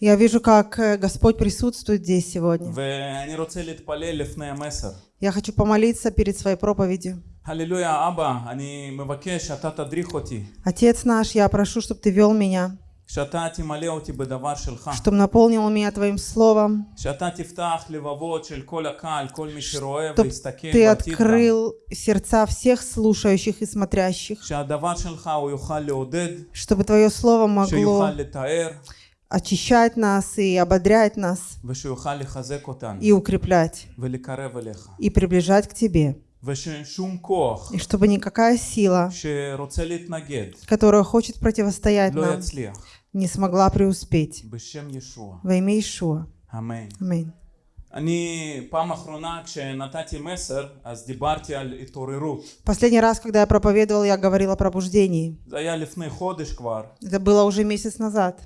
Я вижу, как э, Господь присутствует здесь сегодня. Я хочу помолиться перед своей проповедью. Аллилуйя, Аба, Отец наш, я прошу, чтобы ты вел меня чтобы наполнил меня Твоим Словом, чтобы Ты открыл сердца всех слушающих и смотрящих, чтобы Твое Слово могло очищать нас и ободрять нас, и укреплять, и приближать к Тебе. И чтобы никакая сила, которая хочет противостоять нам, не смогла преуспеть. בשם ישוע, Во имя Ишуа. אמן. Аминь. אני פעם אחרונה כשנתתי מסר אז דיברתי על התעוררות. Последний раз, когда я проповедовал, я говорил о пробуждении. זה היה לפני חודש כבר, Это было уже месяц назад.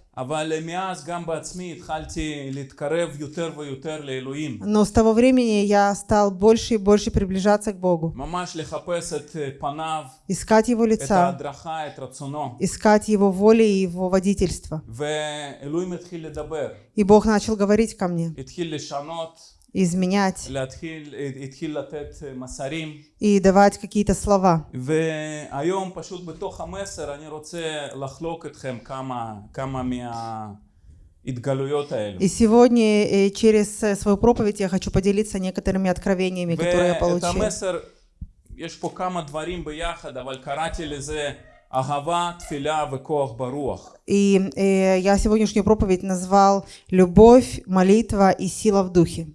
Но с того времени я стал больше и больше приближаться к Богу. Искать Его лица, искать Его воли и Его водительство. И Бог начал говорить ко мне изменять להתחיל, התחיל לתת מסרים. и давать какие-то слова. והיום פשוט בתוך המסר אני רוצה לחלוק אתכם כמה, כמה מההתגלויות האלו. И сегодня э, через э, свою проповедь я хочу поделиться некоторыми откровениями, которые я ואת получил. המסר, יש פה כמה דברים ביחד, אבל קראתי לזה אהבה, תפילה וכוח ברוח. И э, я сегодняшнюю проповедь назвал «Любовь, молитва и сила в духе».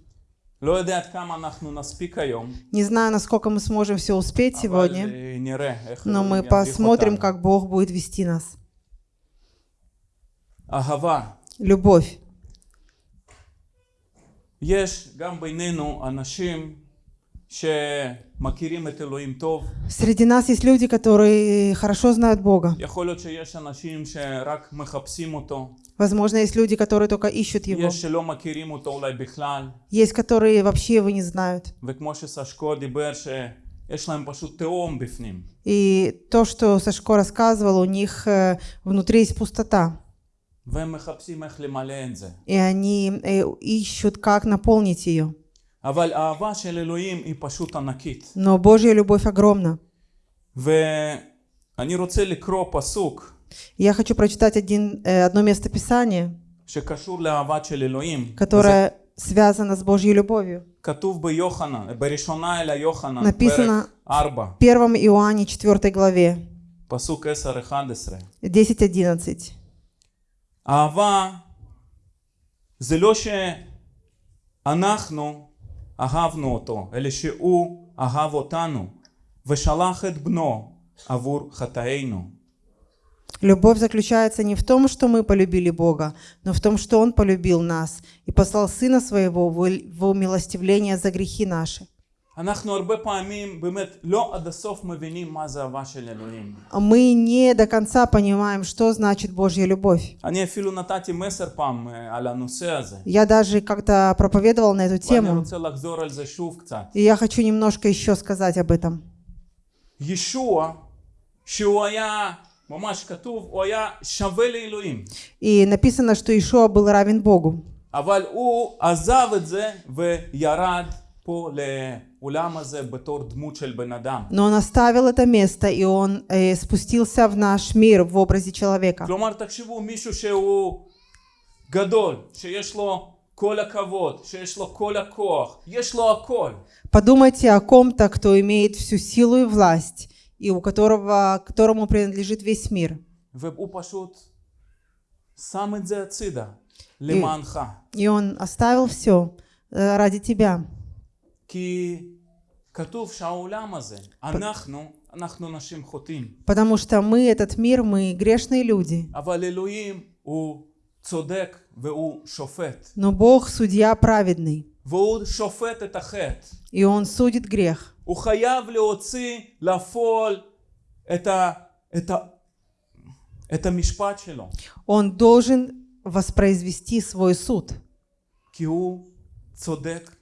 Не знаю, насколько мы сможем все успеть сегодня, но мы посмотрим, как Бог будет вести нас. Любовь. Среди нас есть люди, которые хорошо знают Бога. Возможно, есть люди, которые только ищут Его. Есть, которые вообще Его не знают. И то, что Сашко рассказывал, у них э, внутри есть пустота. И они э, ищут, как наполнить ее. אבל האהבה של אלוהים היא פשוט ענקית. Но Божья любовь огромна. ואני רוצה לקרוא פסוק И Я хочу прочитать один, э, одно место Писания, שקשור לאהבת של אלוהים. וזה которое связано с Божьей любовью. כתוב ביוחנן, בראשונה אל היוחנן, написано פרק 4, В 1 Иоанне 4 главе, פסוק 10-11. 10-11. אהבה זה לא שאנחנו אהבנו אותו, אלא שהוא אהב אותנו ושלח את בנו עבור חטאינו. Любовь заключается не в том, что мы полюбили Бога, но в том, что Он полюбил нас и послал Сына Своего в в умилостивление за грехи наши. אנחנו הרבה פעמים באמת לא עד הסוף מבינים מה זה אהבה של אלוהים. А Мы не до конца понимаем, что значит Божья любовь. אני אפילו נתתי מסר פעם אה, על הנושא הזה. Я даже как-то проповедовал на эту ואני тему, רוצה לחזור על זה שוב קצת. и я хочу немножко еще сказать об этом. ישוע, שהוא היה, ממש כתוב, הוא היה שווה לאלוהים. И написано, что Ишуа был равен Богу. אבל הוא עזב את זה וירד פה לעולם Но он оставил это место, и он э, спустился в наш мир в образе человека. Подумайте о ком-то, кто имеет всю силу и власть, и у которого, которому принадлежит весь мир. И, и он оставил все э, ради тебя. Потому что мы, этот мир, мы грешные люди. אבל אלוהים הוא צודק והוא שופט. Но Бог судья праведный, והוא שופט את החטא. и Он судит грех. הוא חייב להוציא לפועל את, ה, את, ה, את המשפט שלו. Он должен воспроизвести свой суд, כי הוא צודק ושופט אמיתי.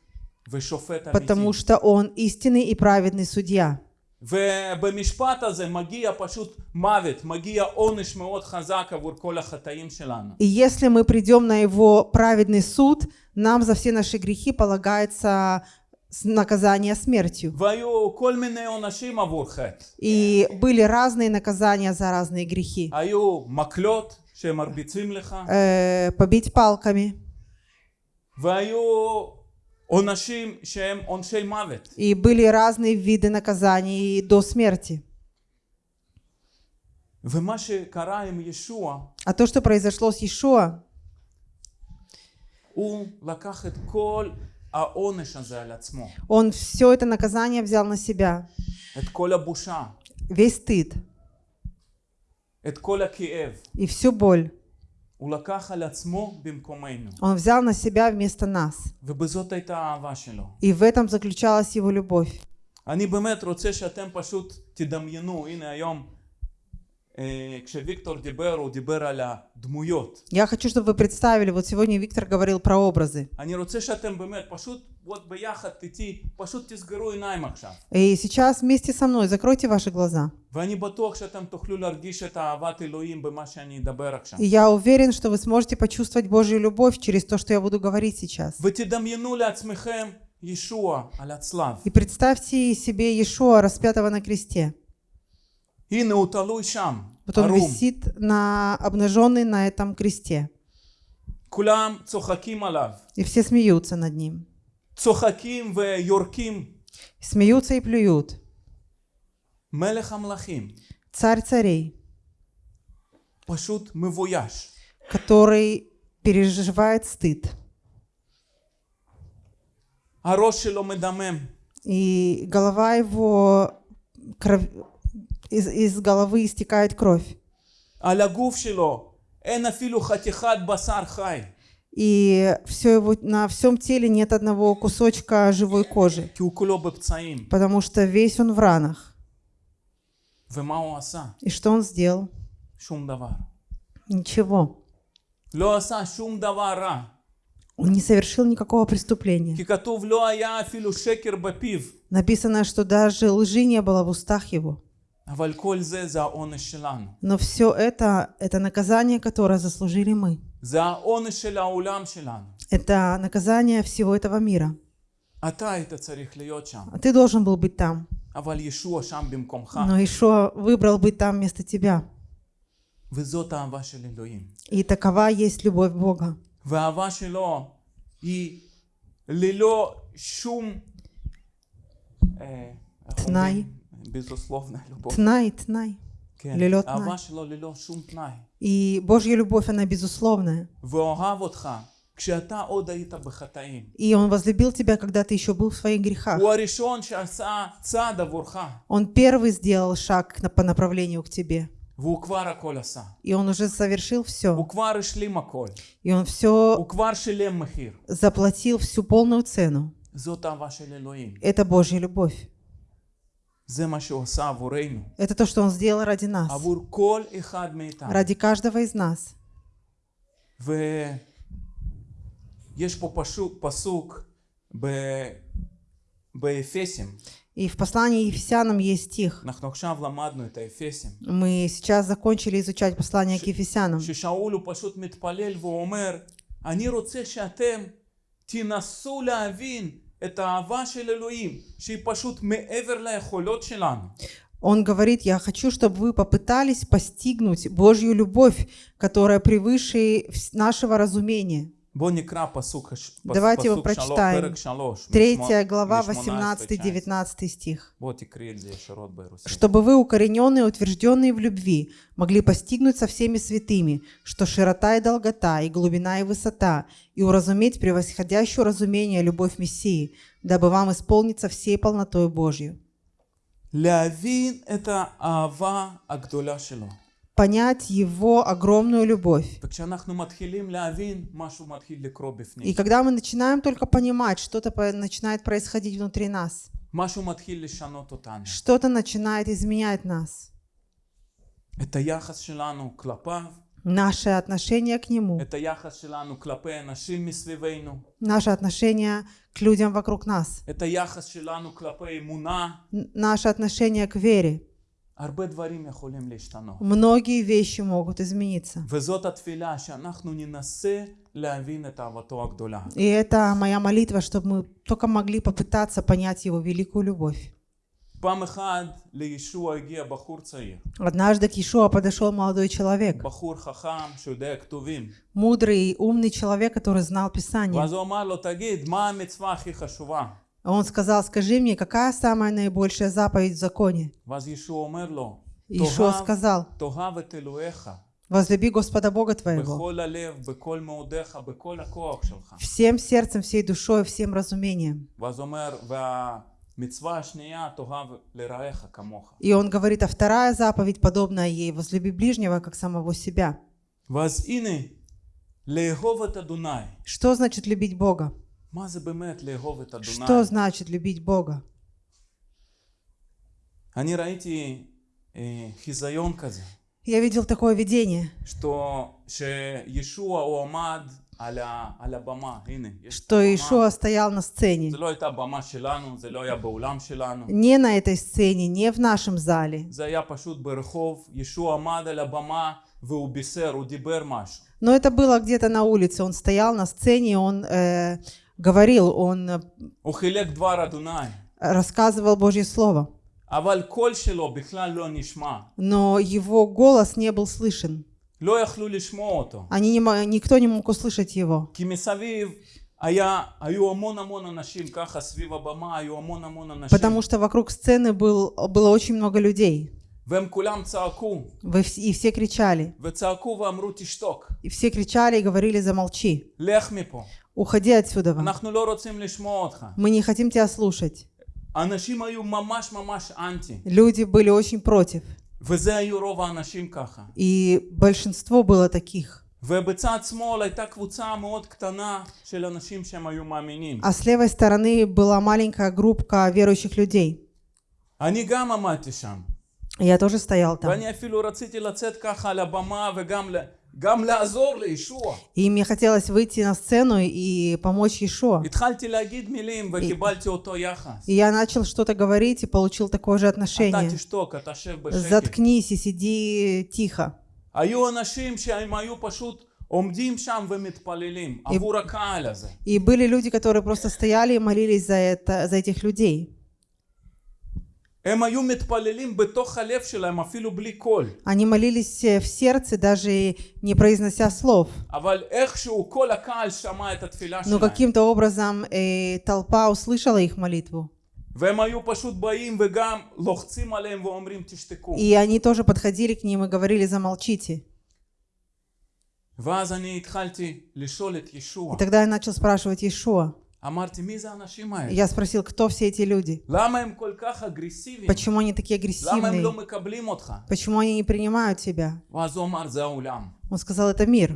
потому что Он истинный и праведный судья. И если мы придем на Его праведный суд, нам за все наши грехи полагается наказание смертью. И были разные наказания за разные грехи. Э, побить палками. И были разные виды наказаний до смерти. А то, что произошло с Иешуа, он все это наказание взял на себя. Весь стыд. И всю боль. Он взял на себя вместо нас. ובזאת הייתה האהבה שלו. И в этом заключалась его любовь. אני באמת רוצה שאתם פשוט תדמיינו, הנה היום я хочу, чтобы вы представили, вот сегодня Виктор говорил про образы. И сейчас вместе со мной закройте ваши глаза. И я уверен, что вы сможете почувствовать Божью любовь через то, что я буду говорить сейчас. И представьте себе Иешуа, распятого на кресте. Вот он висит на, обнаженный на этом кресте. И все смеются над ним. Смеются и плюют. Царь царей. Который переживает стыд. И голова его кров из, из головы истекает кровь. И все его, на всем теле нет одного кусочка живой кожи, потому что весь он в ранах. И что он сделал? Ничего. Он не совершил никакого преступления. Написано, что даже лжи не было в устах его. Но все это, это наказание, которое заслужили мы. Это наказание всего этого мира. А, а ты должен был быть там. Но Ишуа выбрал быть там вместо тебя. И такова есть любовь Бога. Тнай. שלו היא ללא שום... אה, איך תנאי. אומרים? безусловно любовь. Тнай, тнай. כן, ללא תנאי. אהבה שלו ללא שום תנאי. И Божья любовь, она безусловная. ואוהב אותך כשאתה עוד היית בחטאים. И Он возлюбил тебя, когда ты еще был в своих грехах. הוא הראשון שעשה צעד עבורך, Он первый сделал шаг на- по направлению к тебе. והוא כבר הכל עשה. И Он уже совершил все. הוא כבר השלים הכל. И Он все הוא כבר שילם מחיר. заплатил всю полную цену. זאת אהבה של אלוהים. Это Божья любовь. Это то, что Он сделал ради нас. עבור כל אחד מאיתנו. Ради каждого из нас. ויש פה פשוט, פסוק ב... באפסים. И в послании Ефесянам есть стих. אנחנו עכשיו למדנו את האפסים. Мы сейчас закончили изучать послание к Ефесянам. ששאול הוא פשוט מתפלל והוא אומר, אני רוצה שאתם תנסו להבין את האהבה של אלוהים, שהיא פשוט מעבר ליכולות שלנו. Он говорит, я хочу, чтобы вы попытались постигнуть Божью любовь, которая превыше вс- нашего разумения. Давайте его прочитаем. Третья глава, 18-19 стих. «Чтобы вы, укорененные, утвержденные в любви, могли постигнуть со всеми святыми, что широта и долгота, и глубина и высота, и уразуметь превосходящую разумение любовь Мессии, дабы вам исполниться всей полнотой Божью». Лявин – это ава агдуля понять Его огромную любовь. И когда мы начинаем только понимать, что-то начинает происходить внутри нас. Что-то начинает изменять нас. Наше отношение к Нему. Наше отношение к людям вокруг нас. Наше отношение к вере. Многие вещи могут измениться. И это моя молитва, чтобы мы только могли попытаться понять Его великую любовь. Однажды к Иешуа подошел молодой человек. Мудрый и умный человек, который знал Писание. А он сказал, скажи мне, какая самая наибольшая заповедь в законе? Ишуа сказал, возлюби Господа Бога твоего всем сердцем, всей душой, всем разумением. И он говорит, а вторая заповедь, подобная ей, возлюби ближнего, как самого себя. Что значит любить Бога? Что значит любить Бога? Я видел такое видение, что Иешуа стоял на сцене. Не на этой сцене, не в нашем зале. Но это было где-то на улице. Он стоял на сцене, он э, говорил, он э, הוא חילק דבר אדוני, рассказывал Божье Слово. אבל קול שלו בכלל לא נשמע. Но его голос не был слышен. לא יכלו לשמוע אותו. Они не, мо- никто не мог услышать его. כי מסביב היה, היו המון המון אנשים ככה סביב הבמה, היו המון המון אנשים. Потому что вокруг сцены был, было очень много людей. והם כולם צעקו, Вы вс- И все кричали. וצעקו ואמרו תשתוק, И все кричали и говорили, замолчи. לך מפה, Уходи отсюда. אנחנו לא רוצים לשמוע אותך. Мы не хотим тебя слушать. האנשים היו ממש ממש אנטי, Люди были очень против. וזה היו רוב האנשים ככה. И большинство было таких. ובצד שמאל הייתה קבוצה מאוד קטנה של אנשים שהם היו מאמינים. А с левой стороны была маленькая группка верующих людей. אני גם עמדתי שם, Я тоже стоял там. ואני אפילו רציתי לצאת ככה על הבמה וגם И мне хотелось выйти на сцену и помочь Ишуа. И, и я начал что-то говорить и получил такое же отношение. Заткнись и сиди тихо. И, и были люди, которые просто стояли и молились за, это, за этих людей. Они молились э, в сердце, даже не произнося слов. Но каким-то образом э, толпа услышала их молитву. И они тоже подходили к ним и говорили «замолчите». И тогда я начал спрашивать Иешуа. אמרתי מי זה האנשים האלה? Я спросил, кто все эти люди? למה הם כל כך אגרסיביים? Почему они такие למה הם לא агрессивные? מקבלים אותך? Почему они не принимают тебя? ואז הוא אמר זה העולם. Он сказал, это мир.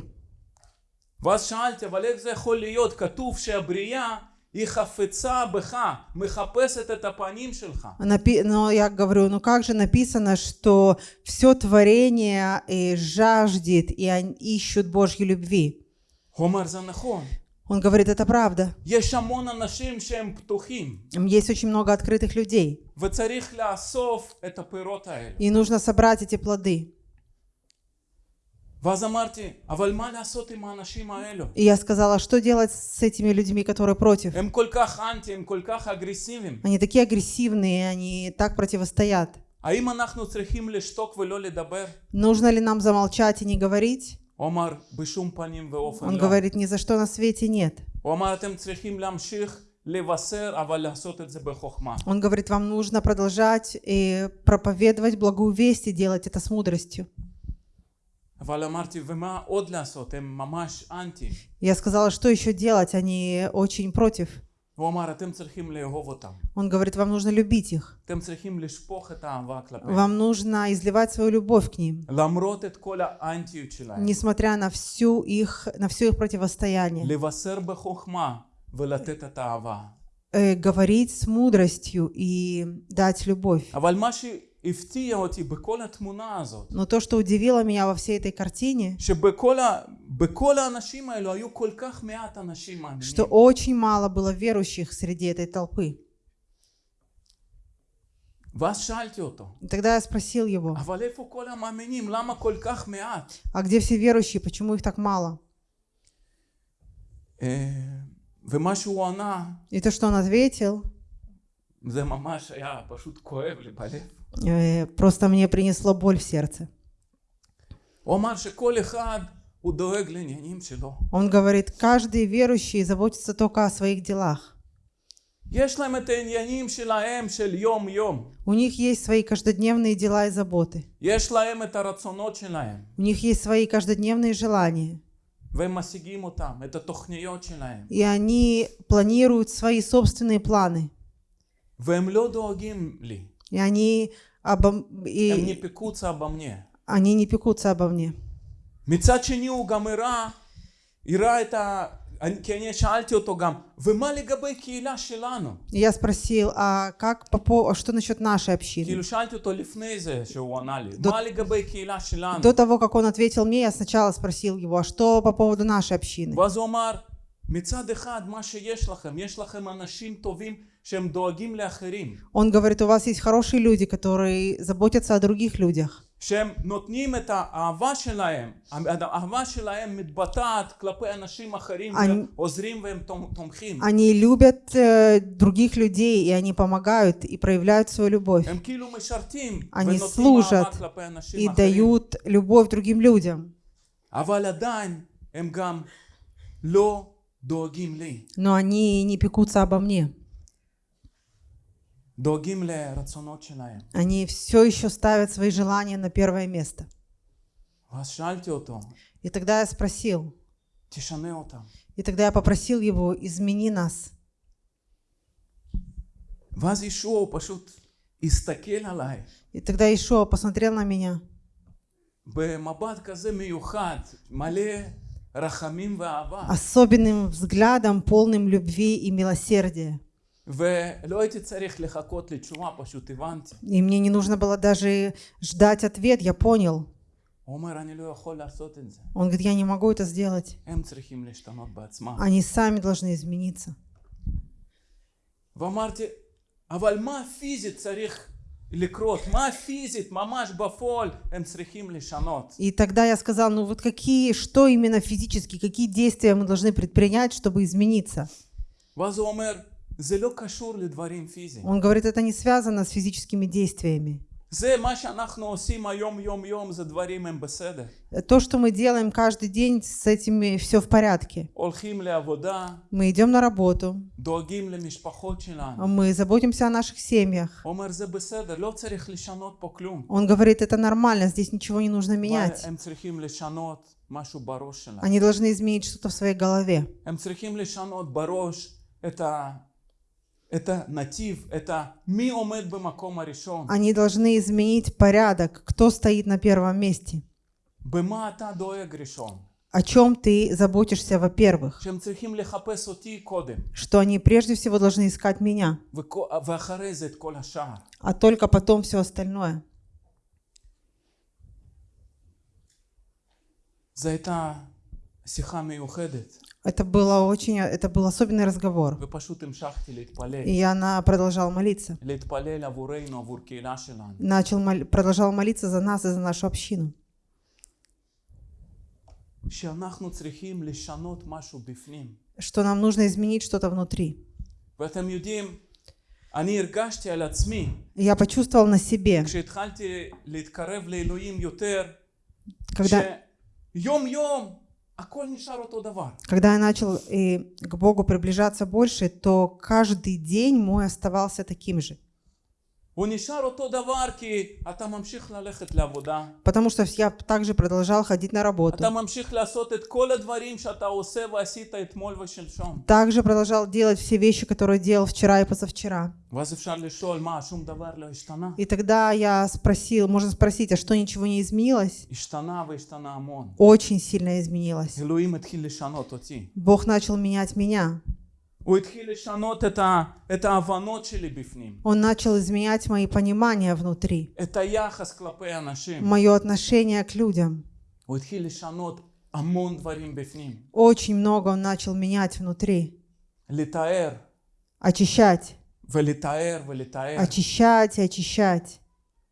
ואז שאלתי, אבל איך זה יכול להיות? כתוב שהבריאה היא חפצה בך, מחפשת את הפנים שלך. Напи- Но я говорю, ну как же написано, что все творение э, жаждет, и они ищут Божьей любви. הוא אומר, זה נכון. Он говорит, это правда. Есть очень много открытых людей. И нужно собрать эти плоды. И я сказала, что делать с этими людьми, которые против? Они такие агрессивные, они так противостоят. Нужно ли нам замолчать и не говорить? Омар, бишум паним Он говорит, ни за что на свете нет. Омар, Он говорит, вам нужно продолжать и проповедовать благую весть и делать это с мудростью. Я сказала, что еще делать, а они очень против. Он говорит, вам нужно любить их. Вам нужно изливать свою любовь к ним. Несмотря на, всю их, на все их противостояние. Э, говорить с мудростью и дать любовь. אבל מה הפתיע אותי בכל התמונה הזאת, Но то, что удивило меня во всей этой картине, שבכל ה, בכל האנשים האלו היו כל כך מעט אנשים מאמינים. что очень мало было верующих среди этой толпы. ואז שאלתי אותו, И тогда я спросил его, אבל איפה כל המאמינים? למה כל כך מעט? а где все верующие, почему их так мало? אה, ומה שהוא ענה, И то, что он ответил, זה ממש היה פשוט כואב לי בלב. э, просто мне принесло боль в сердце. הוא אמר שכל אחד הוא דואג לעניינים שלו. Он говорит, каждый верующий заботится только о своих делах. יש להם את העניינים שלהם של יום יום. У них есть свои каждодневные дела и заботы. יש להם את הרצונות שלהם, У них есть свои каждодневные желания. והם משיגים אותם, את התוכניות שלהם. И они планируют свои собственные планы. והם לא דואגים לי. И они, обо... הם и ניפקוצה במנה. они не пекутся обо мне. מצד שני הוא גם הראה, הראה את ה... אני- כי אני שאלתי אותו גם, ומה לגבי קהילה שלנו? И я спросил, а как по по- а что насчет нашей общины? כאילו שאלתי אותו לפני זה שהוא ענה לי, דו- מה לגבי קהילה שלנו? До того, как он ответил мне, я сначала спросил его, а что по поводу нашей общины? ואז הוא אמר, מצד אחד מה שיש לכם, יש לכם אנשים טובים שהם דואגים לאחרים, Он говорит, у вас есть хорошие люди, которые заботятся о других людях. שהם נותנים את האהבה שלהם, האהבה שלהם מתבטאת כלפי אנשים אחרים אני- ועוזרים והם תומ- תומכים. Они любят э, других людей, и они помогают и проявляют свою любовь. הם כאילו משרתים אני ונותנים אהבה служат כלפי אנשים И אחרים. дают любовь другим людям. אבל עדיין הם גם לא דואגים לי, Но они не пекутся обо мне. Они все еще ставят свои желания на первое место. И тогда я спросил. И тогда я попросил его, измени нас. И тогда Ишуа посмотрел на меня. Особенным взглядом, полным любви и милосердия. И мне не нужно было даже ждать ответ, я понял. Он говорит, я не могу это сделать. Они сами должны измениться. И тогда я сказал, ну вот какие, что именно физически, какие действия мы должны предпринять, чтобы измениться? Он говорит, это не связано с физическими действиями. То, что мы делаем каждый день, с этими все в порядке. Мы идем на работу. Мы заботимся о наших семьях. Он говорит, это нормально, здесь ничего не нужно менять. Они должны изменить что-то в своей голове. Это это натив, это ми омед бемакома решен. Они должны изменить порядок, кто стоит на первом месте. Бема ата доег решен. О чем ты заботишься, во-первых? Что они прежде всего должны искать меня, а, а только потом все остальное. За это сиха миухедет. Это было очень, это был особенный разговор. И она продолжала молиться. Начал, мол, продолжал молиться за нас и за нашу общину. Что нам нужно изменить что-то внутри. Я почувствовал на себе, когда когда я начал и к Богу приближаться больше, то каждый день мой оставался таким же. Потому что я также продолжал ходить на работу. Также продолжал делать все вещи, которые делал вчера и позавчера. И тогда я спросил, можно спросить, а что ничего не изменилось? Очень сильно изменилось. Бог начал менять меня. הוא התחיל לשנות את, ה, את ההבנות שלי בפנים, Он начал изменять мои понимания внутри, את היחס כלפי אנשים. мое отношение к людям. הוא התחיל לשנות המון דברים בפנים. Очень много Он начал менять внутри. לתאר Очищать, ולתאר ולתאר. очищать и очищать.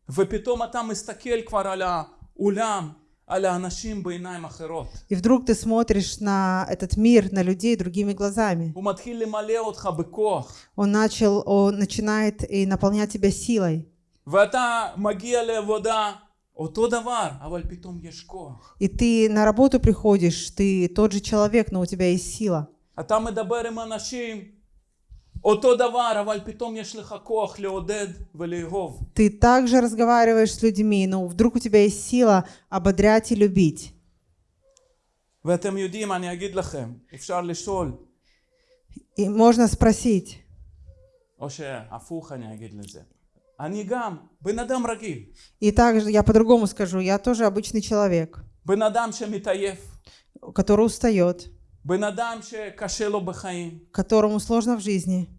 ופתאום אתה מסתכל כבר על העולם, על האנשים בעיניים אחרות. И вдруг ты смотришь на этот мир, на людей другими глазами. הוא מתחיל למלא אותך בכוח. Он начал, он начинает и наполнять тебя силой. ואתה מגיע לעבודה אותו דבר, אבל פתאום יש כוח. И ты на работу приходишь, ты тот же человек, но у тебя есть сила. אתה מדבר עם אנשים Ты также разговариваешь с людьми, но вдруг у тебя есть сила ободрять и любить. ואתם יודעים, אני אגיד לכם, אפשר לשאול, И можно sпросить, או שהפוך אני אגיד לזה. אני גם בן אדם רגיל, и также я по-другому скажу, я тоже обычный человек, בן אדם שמתעייף, который устает, בן אדם שקשה לו בחיים, которому сложно в жизни,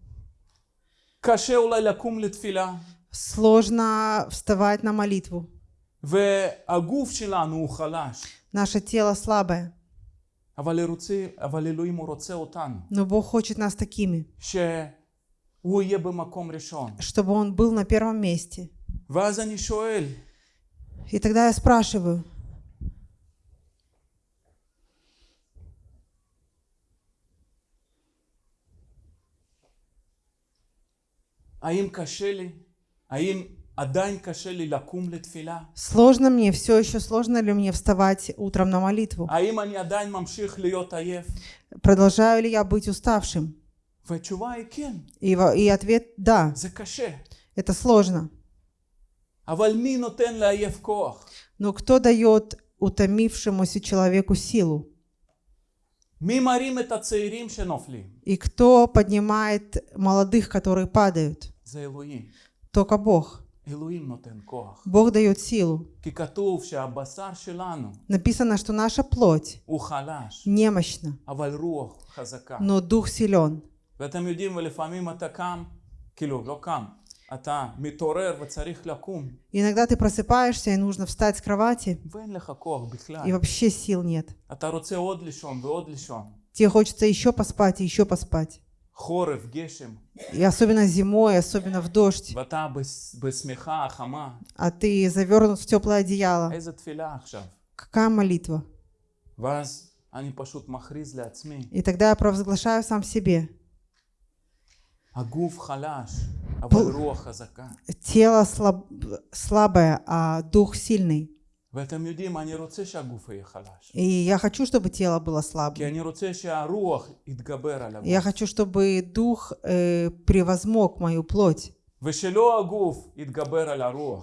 קשה אולי לקום לתפילה, сложно вставать на молитву. והגוף שלנו הוא חלש, Наше тело слабое, אבל, רוצה, אבל אלוהים הוא רוצה אותנו, но Бог хочет нас такими, שהוא יהיה במקום ראשון. чтобы Он был на первом месте. ואז אני שואל, И тогда я спрашиваю, האם קשה לי? האם עדיין קשה לי לקום לתפילה? сложно мне, все еще сложно ли мне вставать утром на молитву? האם אני עדיין ממשיך להיות עייף? Продолжаю ли я быть уставшим? והתשובה היא כן, И, во- и ответ – да, זה קשה. это сложно. אבל מי נותן לעייף כוח? Но кто дает утомившемуся человеку силу? מי מרים את הצעירים שנופלים? И кто поднимает молодых, которые падают? זה אלוהים. Только Бог. אלוהים נותן כוח. Бог дает силу. כי כתוב שהבשר שלנו Написано, что наша плоть הוא חלש, немощна, אבל רוח חזקה. но дух силен. ואתם יודעים, ולפעמים אתה קם, כאילו, לא קם, אתה מתעורר וצריך לקום, Иногда ты просыпаешься, и нужно встать с кровати, ואין לך כוח и בכלל. вообще сил нет. אתה רוצה עוד לישון ועוד לישון. Тебе хочется еще поспать и еще поспать. И особенно зимой, особенно в дождь. А ты завернут в теплое одеяло. Какая молитва? И тогда я провозглашаю сам себе. Тело слаб, слабое, а дух сильный. И я хочу, чтобы тело было слабым. Я хочу, чтобы дух э, превозмог мою плоть.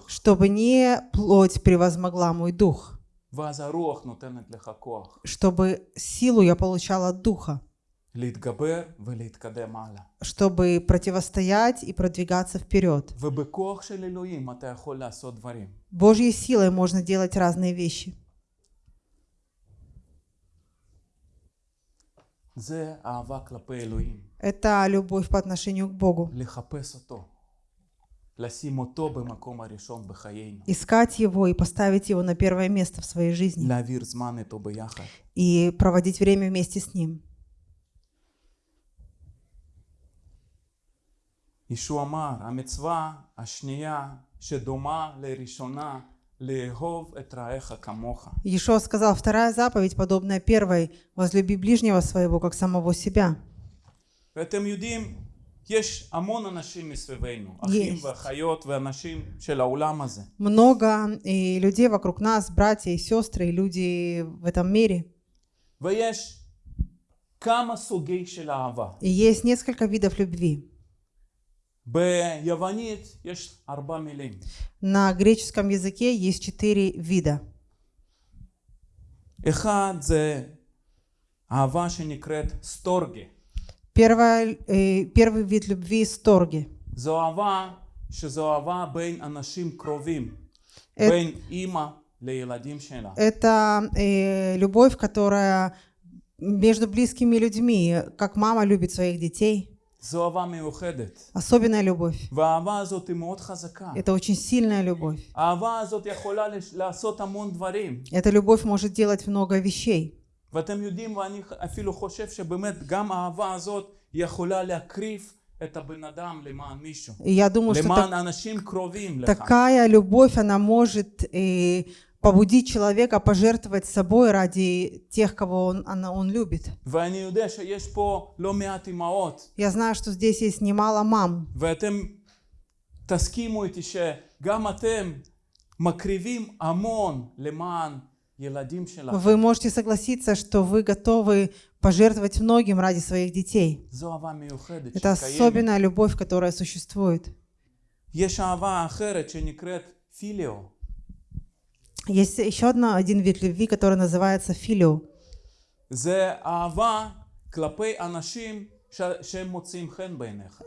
Чтобы не плоть превозмогла мой дух. Чтобы силу я получала от духа чтобы противостоять и продвигаться вперед. Божьей силой можно делать разные вещи. Это любовь по отношению к Богу. Искать его и поставить его на первое место в своей жизни. И проводить время вместе с ним. ישוע אמר, המצווה השנייה שדומה לראשונה, לאהוב את רעך כמוך. Иешуа сказал, вторая заповедь, подобная первой, возлюби ближнего своего, как самого себя. ואתם יודעים, יש המון אנשים מסביבנו, אחים יש. ואחיות ואנשים של העולם הזה. Много и людей вокруг нас, братья и сестры, и люди в этом мире. ויש כמה סוגי של אהבה. И есть несколько видов любви. На греческом языке есть четыре вида. Первое, э, первый вид любви – сторги. Это, это э, любовь, которая между близкими людьми, как мама любит своих детей – זו אהבה מיוחדת. Особенная любовь. והאהבה הזאת היא מאוד חזקה. Это очень сильная любовь. האהבה הזאת יכולה לש- לעשות המון דברים. Эта любовь может делать много вещей. ואתם יודעים, ואני אפילו חושב שבאמת גם האהבה הזאת יכולה להקריב את הבן אדם למען מישהו. И я думаю, что למען так- אנשים קרובים לך. такая любовь, она может э, побудить человека пожертвовать собой ради тех, кого он, она, он любит. ואני יודע שיש פה לא מעט אמהות, Я знаю, что здесь есть немало мам, ואתם תסכימו איתי שגם אתם מקריבים המון למען ילדים שלכם. Вы можете согласиться, что вы готовы пожертвовать многим ради своих детей. זו אהבה מיוחדת Это שקיימת. особенная любовь, которая существует. יש אהבה אחרת שנקראת פיליו. Есть еще одна, один вид любви, который называется филио.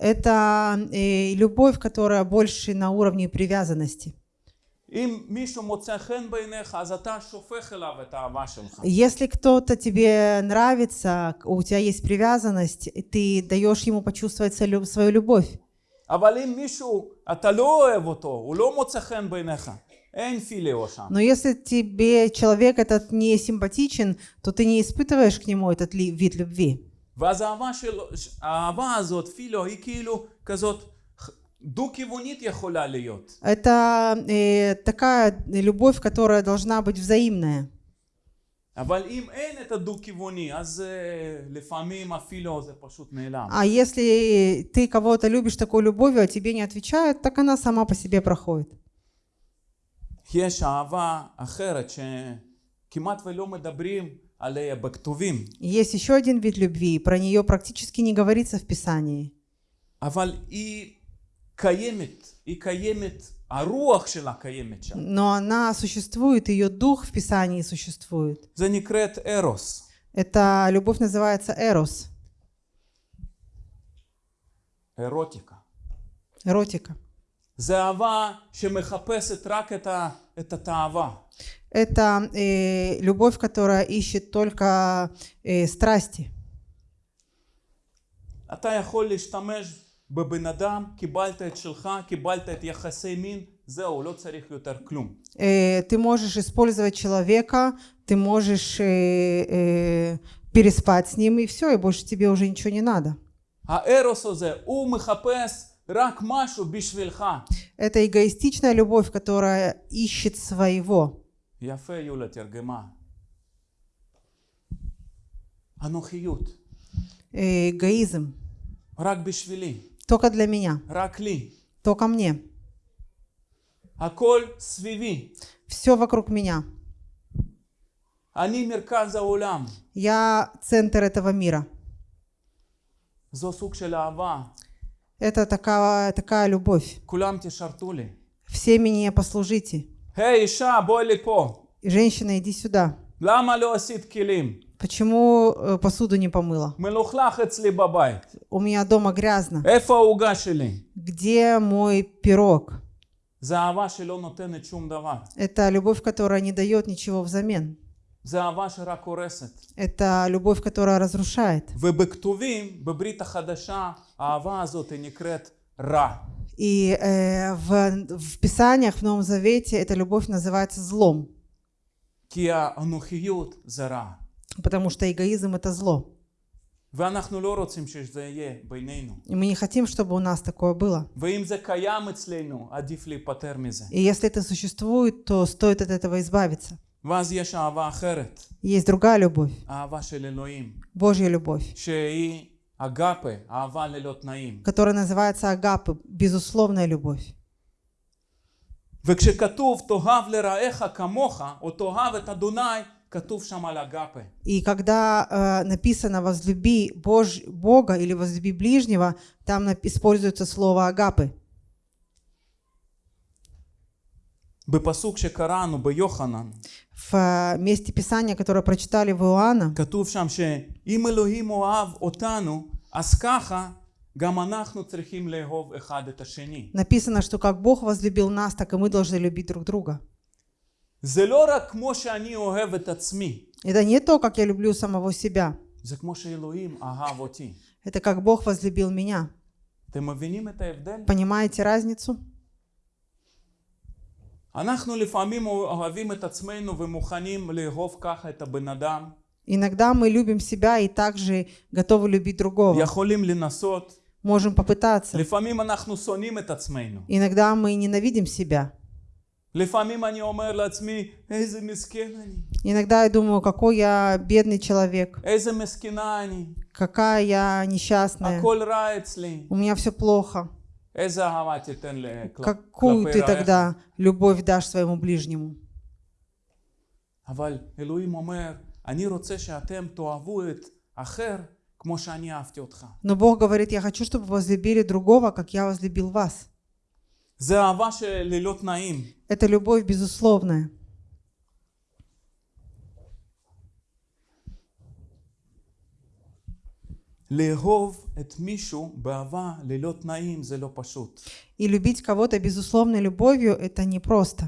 Это э, любовь, которая больше на уровне привязанности. Если кто-то тебе нравится, у тебя есть привязанность, ты даешь ему почувствовать свою любовь. אבל אם מישהו, אתה לא אוהב אותו, הוא לא מוצא חן בעיניך, אין פיליו שם. Но если тебе человек этот не симпатичен, то ты не испытываешь к нему этот ли- вид любви. ואז האהבה, של... האהבה הזאת, פיליו, היא כאילו כזאת דו-כיוונית יכולה להיות. Это э, такая любовь, которая должна быть взаимная. אבל אם אין את הדו-כיווני, אז uh, לפעמים הפילו זה פשוט נעלם. А если ты кого-то любишь такой любовью, а тебе не отвечают, так она сама по себе проходит. יש אהבה אחרת שכמעט ולא מדברים עליה בכתובים, Есть еще один вид любви, про нее практически не говорится в Писании. אבל היא קיימת, היא קיימת, הרוח שלה קיימת שם. Но она существует, ее дух в Писании существует. זה נקראת ארוס. Эта любовь называется эрос, אירוטיקה. эротика. Это э, любовь, которая ищет только э, страсти. אתה יכול להשתמש בבן אדם, קיבלת את שלך, קיבלת את יחסי מין, זהו, לא צריך יותר כלום. Э, ты можешь использовать человека, ты можешь э, э, переспать с ним, и все, и больше тебе уже ничего не надо. הארוס הזה, הוא מחפש רק משהו בשבילך. это эгоистичная любовь, которая ищет своего. Эгоизм. Только для меня. Только мне. Все вокруг меня. Я центр этого мира. Это такая, такая любовь. כולם תשרתו לי. Все мне послужите. היי אישה, בואי לפה. Женщина, иди сюда. למה לא עשית כלים? Почему э, посуду не помыла? מלוכלך אצלי בבית. У меня дома грязно. איפה העוגה שלי? Где мой пирог? זה אהבה שלא נותנת שום דבר. Это любовь, которая не дает ничего взамен. Это любовь, которая разрушает. И э, в, в Писаниях, в Новом Завете, эта любовь называется злом. Потому что эгоизм — это зло. И мы не хотим, чтобы у нас такое было. И если это существует, то стоит от этого избавиться. ואז יש אהבה אחרת, Есть другая любовь, אהבה של אלוהים, Божья любовь, שהיא אגפה, אהבה ללא תנאים. которая называется агапы, безусловная любовь. וכשכתוב תאהב לרעך כמוך, או תאהב את אדוני, כתוב שם על אגפה. И когда э, написано «возлюби Бож... Бога» или «возлюби ближнего», там нап- используется слово «агапы». В э, месте Писания, которое прочитали в Иоанна, написано, что как Бог возлюбил нас, так и мы должны любить друг друга. Это не то, как я люблю самого себя. Это как Бог возлюбил меня. Понимаете разницу? אנחנו לפעמים אוהבים את עצמנו ומוכנים לאהוב ככה את הבן אדם. Иногда мы любим себя и также готовы любить другого. יכולים לנסות. Можем попытаться. לפעמים אנחנו שונאים את עצמנו. Иногда мы ненавидим себя. לפעמים אני אומר לעצמי, איזה מסכן אני. Иногда я думаю, какой я бедный человек, איזה מסכנה אני. какая я несчастная. הכל רע אצלי. У меня все плохо. איזה אהבה תיתן ל- כל- Какую כלפי ты רעך? тогда любовь дашь своему ближнему? אבל אלוהים אומר, אני רוצה שאתם תאהבו את אחר כמו שאני אהבתי אותך. Но Бог говорит, я хочу, чтобы вы возлюбили другого, как я возлюбил вас. זה אהבה שללא תנאים. Это любовь безусловная. לאהוב את מישהו באהבה ללא תנאים זה לא פשוט. И любить кого-то безусловной любовью – это непросто.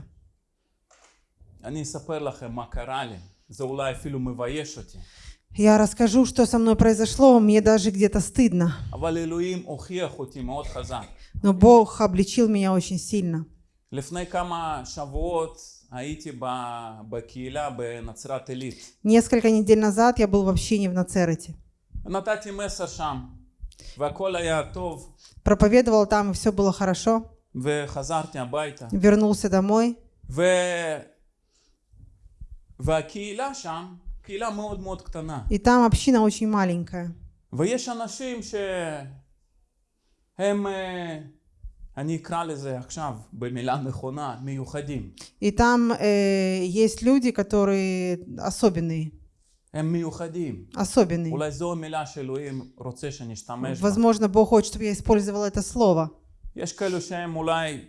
אני אספר לכם מה קרה לי. זה אולי אפילו מבייש אותי. Я расскажу, что со мной произошло, мне даже где-то стыдно. אבל אלוהים הוכיח אותי מאוד חזק. Но Бог обличил меня очень сильно. לפני כמה שבועות הייתי ב- בקהילה בנצרת עילית. Несколько недель назад я был в общине в Нацерете. נתתי מסר שם, והכל היה טוב, Проповедовал там, и все было хорошо. וחזרתי הביתה. Вернулся домой. ו... והקהילה שם, קהילה מאוד מאוד קטנה. И там община очень маленькая. ויש אנשים שהם, אה, אני אקרא לזה עכשיו במילה נכונה, מיוחדים. И там э, есть люди, которые особенные. הם מיוחדים. Особенные. אולי זו המילה שאלוהים רוצה שנשתמש בה. Возможно, Бог хочет, чтобы я использовала это слово. יש כאלו שהם אולי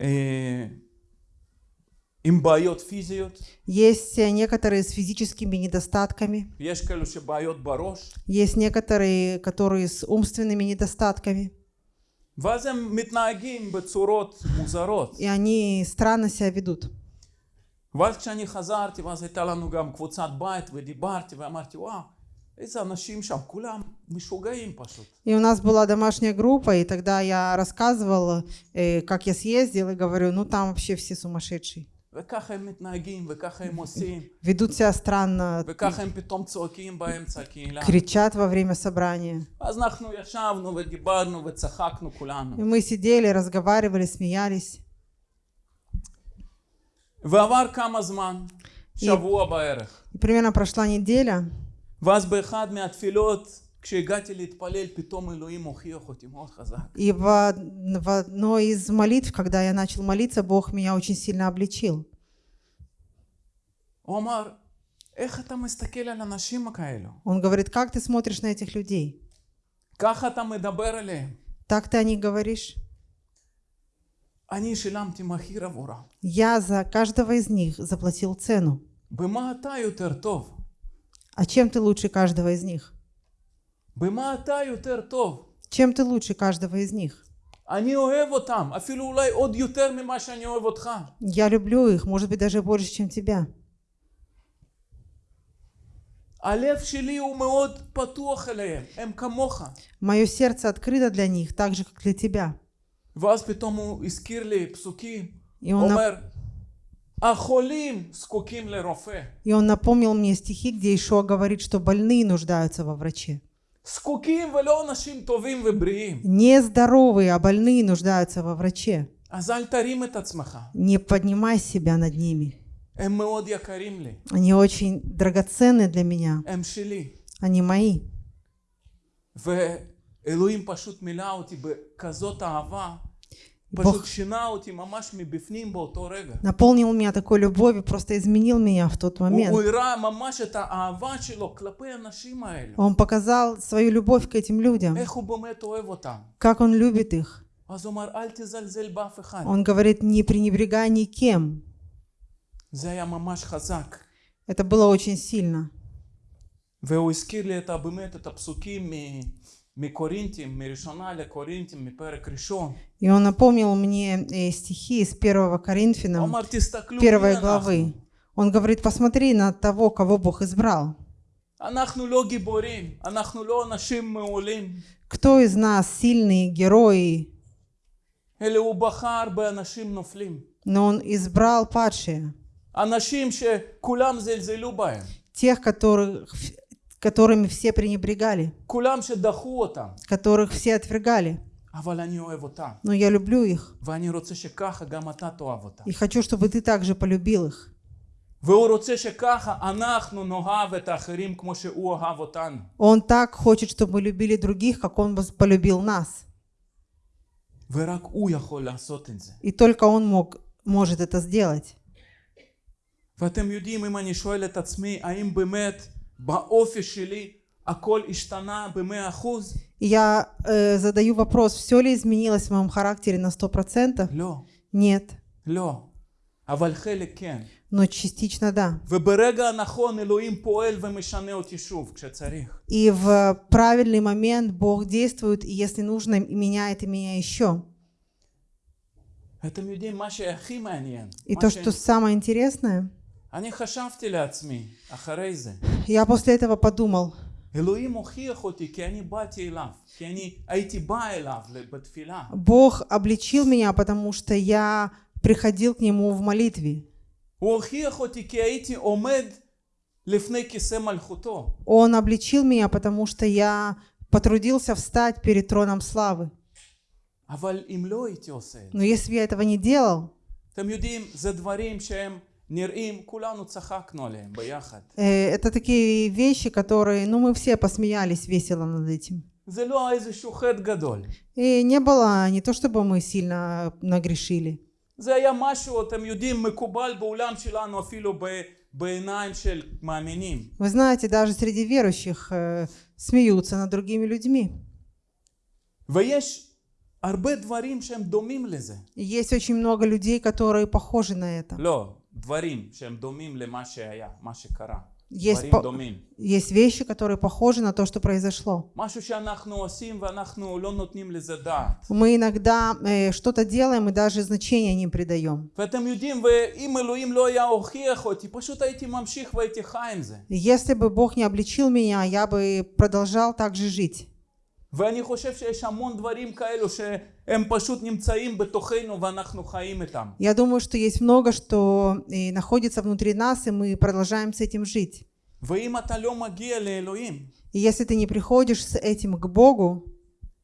אה, עם בעיות פיזיות, Есть э, некоторые с физическими недостатками. יש כאלו שבעיות בראש, Есть некоторые, которые с умственными недостатками. ואז הם מתנהגים בצורות מוזרות. И они странно себя ведут. ואז כשאני חזרתי, ואז הייתה לנו גם קבוצת בית, ודיברתי, ואמרתי, וואו, איזה אנשים שם, כולם משוגעים פשוט. И у нас была домашняя группа, и тогда я рассказывала, э, как я съездил, и говорю, ну там вообще все сумасшедшие. וככה הם מתנהגים, וככה הם עושים, Ведут себя странно, וככה הם פתאום צועקים באמצע הקהילה. кричат во время собрания. אז אנחנו ישבנו ודיברנו וצחקנו И כולנו. мы сидели, разговаривали, смеялись. И, и примерно прошла неделя. И в, в одной из молитв, когда я начал молиться, Бог меня очень сильно обличил. Он говорит, как ты смотришь на этих людей? Так ты о них говоришь? Я за каждого из них заплатил цену. А чем ты лучше каждого из них? Чем ты лучше каждого из них? Я люблю их, может быть, даже больше, чем тебя. Мое сердце открыто для них, так же, как для тебя. ואז פתאום הוא הזכיר לי פסוקים, И הוא он, нап- אומר, החולים זקוקים לרופא. и он напомнил мне стихи, где Ишуа говорит, что больные нуждаются во враче. זקוקים ולא אנשים טובים ובריאים. Не здоровые, а больные нуждаются во враче. אז אל תרים את עצמך, Не поднимай себя над ними. הם מאוד יקרים לי, Они очень драгоценны для меня. הם שלי. Они мои. ואלוהים פשוט מילא אותי בכזאת אהבה, בוך. פשוט שינה אותי ממש מבפנים באותו רגע. Наполнил меня такой любовью, просто изменил меня в тот הוא, момент. הוא הראה ממש את האהבה שלו כלפי האנשים האלו. Он показал свою любовь к этим людям, איך הוא באמת אוהב אותם. как он любит их. אז הוא אמר, אל תזלזל באף אחד. Он говорит, не пренебрегай никем. זה היה ממש חזק. Это было очень сильно. והוא הזכיר לי את, ה- באמת את הפסוקים и он напомнил мне э, стихи из 1 Коринфянам, 1 главы. Он говорит, посмотри на того, кого Бог избрал. Кто из нас сильные герои? Но он избрал падшие. Тех, которых которыми все пренебрегали, כולם שדחו אותם, которых все отвергали. אבל אני אוהב אותם, Но я люблю их ואני רוצה שככה גם אתה תאהב אותם. и хочу, чтобы ты также полюбил их. והוא רוצה שככה אנחנו נאהב את האחרים כמו שהוא אהב אותנו. Он так хочет, чтобы мы любили других, как он вас полюбил нас. ורק הוא יכול לעשות את זה. И только он мог, может это сделать. ואתם יודעים, אם אני שואל את עצמי, האם באמת я э, задаю вопрос, все ли изменилось в моем характере на 100%? Нет. Но частично да. И в правильный момент Бог действует, и если нужно, меняет и меня еще. И то, что самое интересное, я после этого подумал, Бог обличил меня, потому что я приходил к Нему в молитве. Он обличил меня, потому что я потрудился встать перед троном славы. Но если я этого не делал, אתם יודעים, זה דברים שהם נראים, כולנו צחקנו עליהם ביחד. э, это такие вещи, которые, ну, мы все посмеялись весело над этим. זה לא איזשהו חטא גדול. И не было, не то чтобы мы сильно нагрешили. זה היה משהו, אתם יודעים, מקובל בעולם שלנו אפילו ב, בעיניים של מאמינים. Вы знаете, даже среди верующих э, смеются над другими людьми. ויש הרבה דברים שהם דומים לזה. И есть очень много людей, которые похожи на это. לא, דברים שהם דומים למה שהיה, מה שקרה. Есть, דברים по- דומים. есть вещи, которые похожи на то, что произошло. משהו שאנחנו עושים ואנחנו לא נותנים לזה דעת. Мы иногда э, что-то делаем и даже значения не придаем. ואתם יודעים, ואם אלוהים לא היה הוכיח אותי, פשוט הייתי ממשיך והייתי חי עם זה. И Если бы Бог не обличил меня, я бы продолжал так же жить. ואני חושב שיש המון דברים כאלו שהם פשוט נמצאים בתוכנו ואנחנו חיים איתם. Я думаю, что есть много, что э, находится внутри нас, и мы продолжаем с этим жить. ואם אתה לא מגיע לאלוהים, И если ты не приходишь с этим к Богу,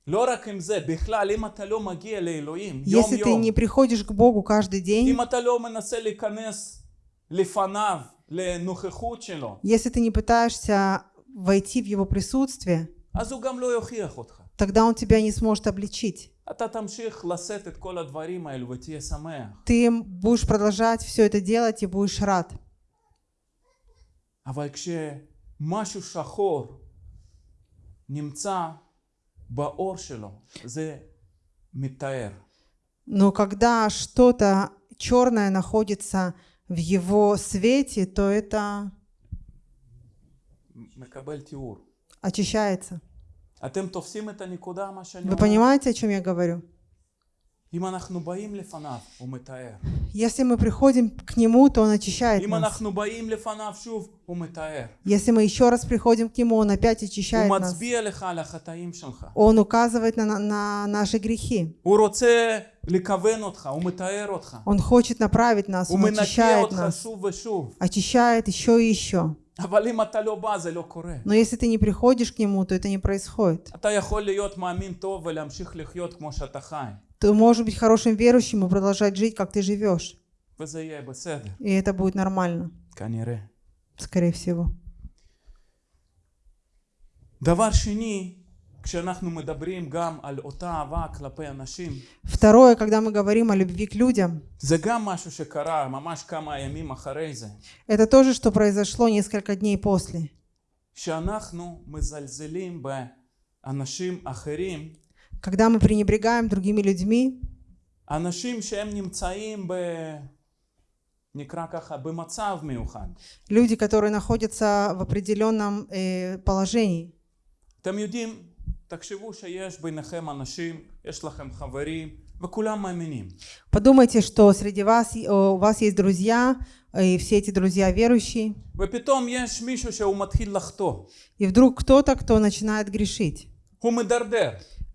לא רק עם זה, בכלל, אם אתה לא מגיע לאלוהים если ты יום-יום, не приходишь к Богу каждый день, אם אתה לא מנסה להיכנס לפניו, לנוכחות שלו, если ты не пытаешься войти в Его присутствие, אז הוא גם לא יוכיח אותך. тогда Он тебя не сможет обличить. אתה תמשיך לשאת את כל הדברים האלו ותהיה שמח. Ты будешь продолжать все это делать и будешь рад. אבל כשמשהו שחור נמצא באור שלו, זה מתאר. Но когда что-то черное находится в его свете, то это מקבל תיאור. очищается. Вы понимаете, о чем я говорю? Если мы приходим к Нему, то Он очищает нас. Если мы еще раз приходим к Нему, Он опять очищает нас. Он указывает на, на, наши грехи. Он хочет направить нас, Он очищает нас. Очищает еще и еще. אבל אם אתה לא בא, זה לא קורה. Но если ты не приходишь к Нему, то это не происходит. אתה יכול להיות מאמין טוב ולהמשיך לחיות כמו שאתה חי. Ты можешь быть хорошим верующим и продолжать жить, как ты живешь. וזה יהיה בסדר, И это будет нормально, כנראה. скорее всего. דבר שני, כשאנחנו מדברים גם על אותה אהבה כלפי אנשים, Второе, когда мы говорим о любви к людям, זה גם משהו שקרה ממש כמה ימים אחרי זה. это то же, что произошло несколько дней после. שאנחנו מזלזלים באנשים אחרים, Когда мы пренебрегаем другими людьми, אנשים שהם נמצאים ב... נקרא ככה, במצב מיוחד. люди, которые находятся в определенном э, положении. אתם יודעים, תחשבו שיש ביניכם אנשים, יש לכם חברים, וכולם מאמינים. Подумайте, что среди вас, э, у вас есть друзья, э, и все эти друзья верующие, ופתאום יש מישהו שהוא מתחיל לחטוא. и вдруг кто-то, кто начинает грешить הוא מדרדר.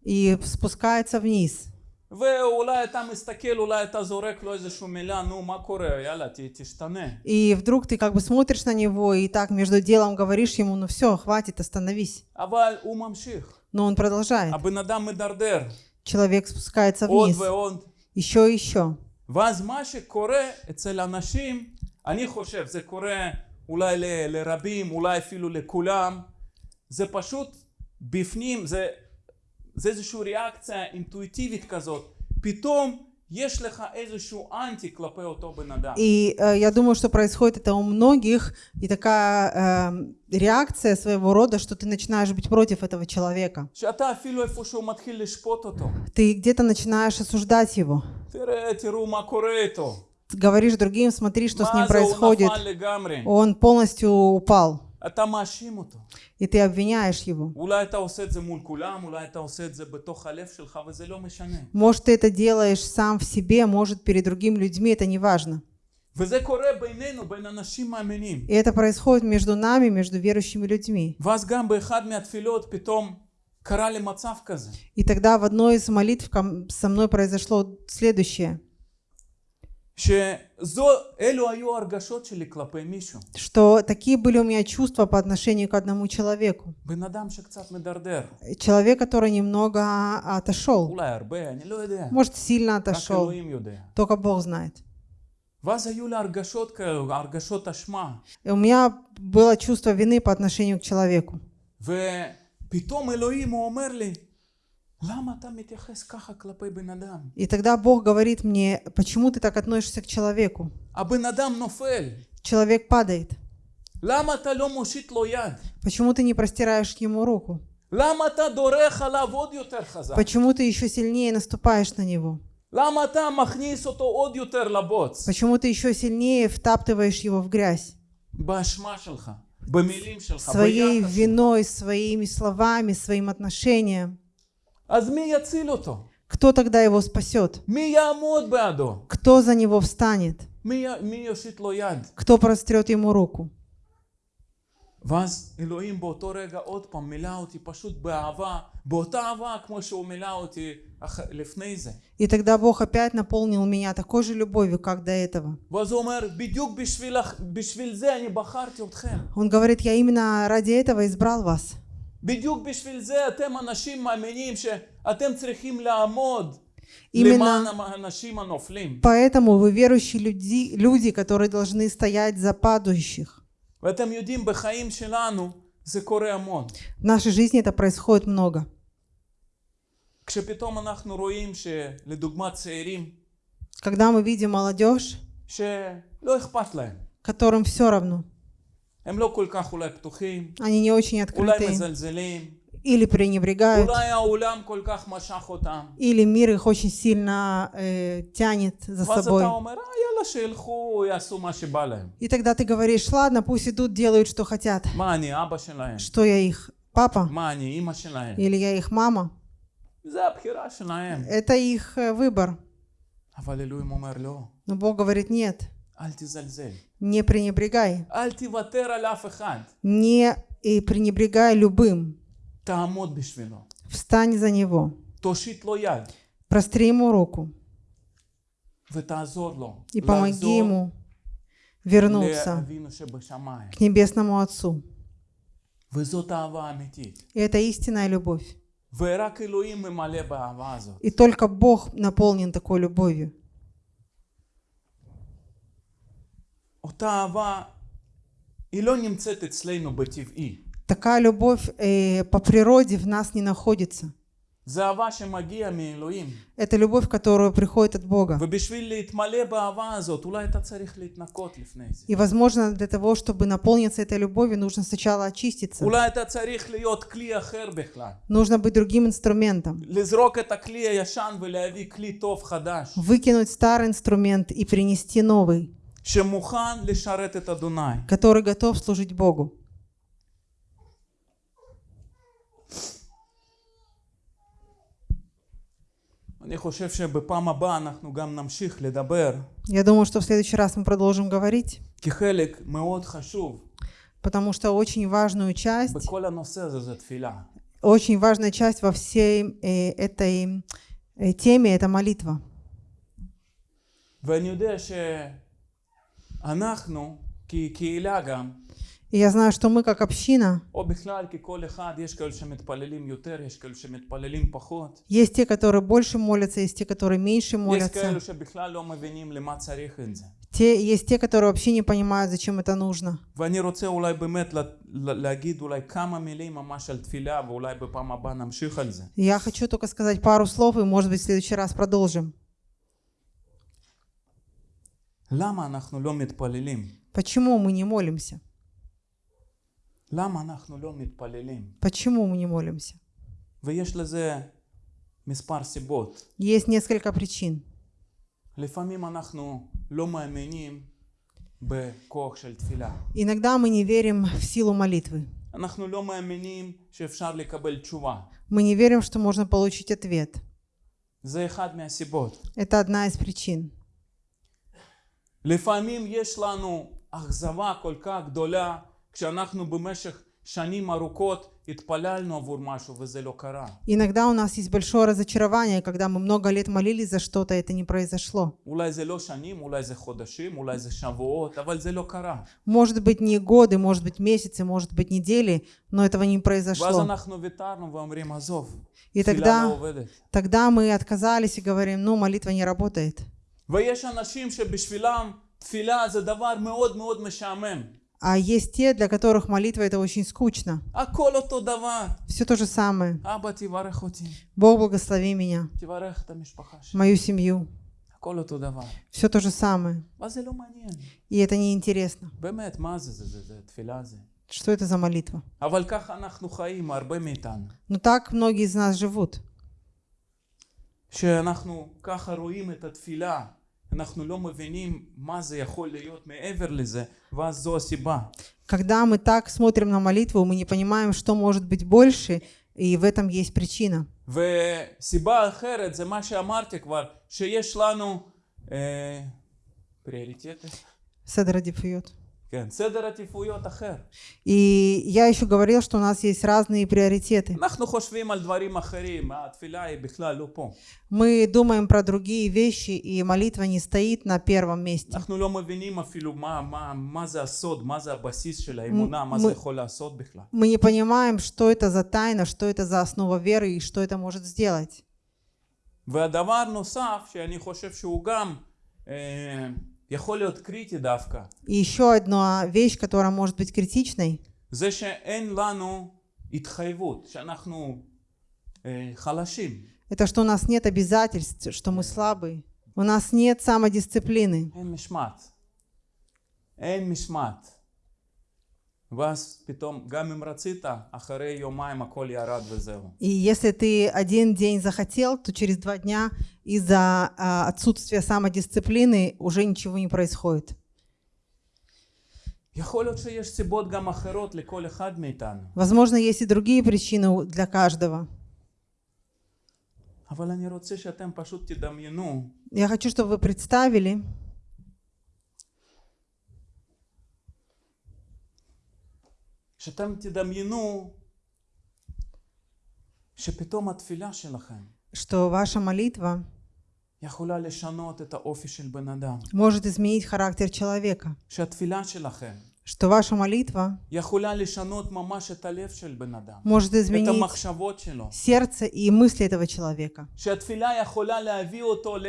и спускается вниз. ואולי אתה מסתכל, אולי אתה זורק לו איזושהי מילה, נו מה קורה, יאללה, ת, תשתנה. И вдруг ты как бы смотришь на него и так между делом говоришь ему, ну все, хватит, остановись. אבל הוא ממשיך. Но он продолжает. הבן אדם מדרדר. Человек спускается עוד вниз. ועוד. Еще и еще. ואז מה שקורה אצל אנשים, אני חושב, זה קורה אולי ל- לרבים, אולי אפילו לכולם, זה פשוט בפנים, זה, זה איזושהי ריאקציה אינטואיטיבית כזאת. פתאום и э, я думаю, что происходит это у многих, и такая э, реакция своего рода, что ты начинаешь быть против этого человека. Ты где-то начинаешь осуждать его. Говоришь другим, смотри, что с ним происходит. Он полностью упал. אתה מאשים אותו. и ты обвиняешь его. אולי אתה עושה את זה מול כולם, אולי אתה עושה את זה בתוך הלב שלך, וזה לא משנה. Может, ты это делаешь сам в себе, может, перед другими людьми, это не важно. וזה קורה בינינו, בין אנשים מאמינים. И это происходит между нами, между верующими людьми. ואז גם באחד מהתפילות פתאום קרה לי מצב כזה. И тогда в одной из молитв ко- со мной произошло следующее, что такие были у меня чувства по отношению к одному человеку. בן אדם שקצת מדרדר. Человек, который немного отошел. אולי הרבה, אני לא יודע. Может, сильно רק отошел. אלוהים יודע. Только Бог знает. ואז היו לי הרגשות כאלו, הרגשות אשמה. И у меня было чувство вины по отношению к человеку. ופתאום אלוהים הוא אומר לי, И тогда Бог говорит мне, почему ты так относишься к человеку? Человек падает. Почему ты не простираешь ему руку? Почему ты еще сильнее наступаешь на него? Почему ты еще сильнее втаптываешь его в грязь? Своей виной, своими словами, своим отношением. Кто тогда его спасет? מי יעמוד בעדו? Кто за него встанет? מי, י- מי יושיט לו יד? Кто прострет ему руку? ואז אלוהים באותו רגע עוד פעם מילא אותי פשוט באהבה, באותה אהבה כמו שהוא מילא אותי אח... לפני זה. И тогда Бог опять наполнил меня такой же любовью, как до этого. ואז הוא אומר, בדיוק בשביל, הח- בשביל זה אני בחרתי אתכם. Он говорит, я именно ради этого избрал вас. בדיוק בשביל זה אתם אנשים מאמינים שאתם צריכים לעמוד Именно- למען האנשים הנופלים. Поэтому вы верующие люди, люди, которые должны стоять за падающих. ואתם יודעים, בחיים שלנו זה קורה המון. В нашей жизни это происходит много. כשפתאום אנחנו רואים שלדוגמה צעירים Когда мы видим молодежь, שלא אכפת להם, которым все равно, они не очень открыты. Или пренебрегают. Или мир их очень сильно э, тянет за собой. И тогда ты говоришь, ладно, пусть идут, делают, что хотят. Что я их папа? Или я их мама? Это их э, выбор. Но Бог говорит, нет. Не пренебрегай. Не и пренебрегай любым. Встань за него. Простри ему руку. И помоги ему вернуться к Небесному Отцу. И это истинная любовь. И только Бог наполнен такой любовью. אותה אהבה, היא לא נמצאת אצלנו בטבעי. Такая любовь э, по природе в нас не находится. זה אהבה שמגיע מאלוהים. Это любовь, которая приходит от Бога. ובשביל להתמלא באהבה הזאת, אולי אתה צריך להתנקות לפני זה. И, возможно, для того, чтобы наполниться этой любовью, нужно сначала очиститься. אולי אתה צריך להיות כלי אחר בכלל. Нужно быть другим инструментом. לזרוק את הכלי הישן ולהביא כלי טוב חדש, Выкинуть старый инструмент и принести новый, שמוכן לשרת את אדוני. который готов служить Богу. אני חושב שבפעם הבאה אנחנו גם נמשיך לדבר, Я думаю, что в следующий раз мы продолжим говорить, כי חלק מאוד חשוב потому что очень важную часть, בכל הנושא הזה זה תפילה. очень важная часть во всей э, этой э, теме – это молитва. ואני יודע שאנחנו כקהילה גם, И я знаю, что мы как община, есть те, которые больше молятся, есть те, которые меньше молятся. Те, есть те, которые вообще не понимают, зачем это нужно. Я хочу только сказать пару слов, и, может быть, в следующий раз продолжим. Почему мы не молимся? Почему мы не молимся? Есть несколько причин. Иногда мы не верим в силу молитвы. Мы не верим, что можно получить ответ. Это одна из причин. לפעמים יש לנו אכזבה כל כך גדולה כשאנחנו במשך שנים ארוכות התפללנו עבור משהו וזה לא קרה. Иногда у нас есть большое разочарование, когда мы много лет молились за что-то, и это не произошло. אולי זה לא שנים, אולי זה חודשים, אולי זה שבועות, אבל זה לא קרה. Может быть, не годы, может быть, месяцы, может быть, недели, но этого не ואז произошло. אנחנו ויתרנו ואומרים עזוב, И תפילה לא тогда, עובדת. тогда мы отказались и говорим, ну, молитва не работает. ויש אנשים שבשבילם תפילה זה דבר מאוד מאוד משעמם. А есть те, для которых молитва это очень скучно. הכל אותו דבר. Все то же самое. אבא תברך אותי, Бог благослови меня, תברך את המשפחה שלי. мою семью. הכל אותו דבר. Все то же самое. ואז זה לא מעניין. И это неинтересно. באמת, מה זה, זה, זה, זה תפילה זה. Что это за молитва? אבל ככה אנחנו חיים, הרבה מאיתנו. Но так многие из нас живут. שאנחנו ככה רואים את התפילה, אנחנו לא מבינים מה זה יכול להיות מעבר לזה, ואז זו הסיבה. Когда мы так смотрим на молитву, мы не понимаем, что может быть больше, и в этом есть причина. וסיבה אחרת זה מה שאמרתי כבר, שיש לנו אה, פריוריטטים, Седер Адифиот. כן, סדר עדיפויות אחר. И я еще говорил, что у нас есть разные приоритеты. אנחנו חושבים על דברים אחרים, התפילה היא בכלל לא פה. Мы думаем про другие вещи, и молитва не стоит на первом месте. אנחנו לא מבינים אפילו מה, מה, מה זה הסוד, מה זה הבסיס של האמונה, מה מ- זה יכול לעשות בכלל. Мы не понимаем, что это за тайна, что это за основа веры и что это может сделать. והדבר נוסף שאני חושב שהוא גם אה, יכול להיות קריטי דווקא, И еще одна вещь, которая может быть критичной, זה שאין לנו התחייבות, שאנחנו אה, חלשים. это что у нас нет обязательств, что мы слабые. У нас нет самодисциплины. אין משמעת. אין משמעת. ואז פתאום, גם אם רצית, אחרי יומיים הכל ירד וזהו. И если ты один день захотел, то через два дня из-за а, отсутствия самодисциплины уже ничего не происходит. יכול להיות שיש סיבות גם אחרות לכל אחד מאיתנו, Возможно, есть и другие причины у- для каждого. אבל אני רוצה שאתם פשוט תדמיינו Я хочу, чтобы вы представили, שאתם תדמיינו שפתאום התפילה שלכם что ваша молитва יכולה לשנות את האופי של בן אדם. может изменить характер человека, שהתפילה שלכם что ваша молитва יכולה לשנות ממש את הלב של בן אדם. может את изменить המחשבות שלו. сердце и мысли этого человека, שהתפילה יכולה להביא אותו ל...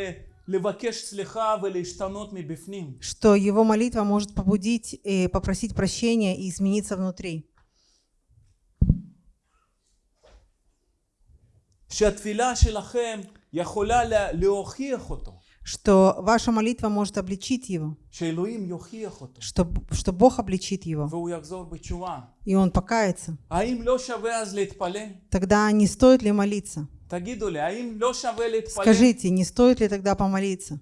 что его молитва может побудить и попросить прощения и измениться внутри. что ваша молитва может обличить его, что, что Бог обличит его, и он покается. Тогда не стоит ли молиться? Скажите, не стоит ли тогда помолиться?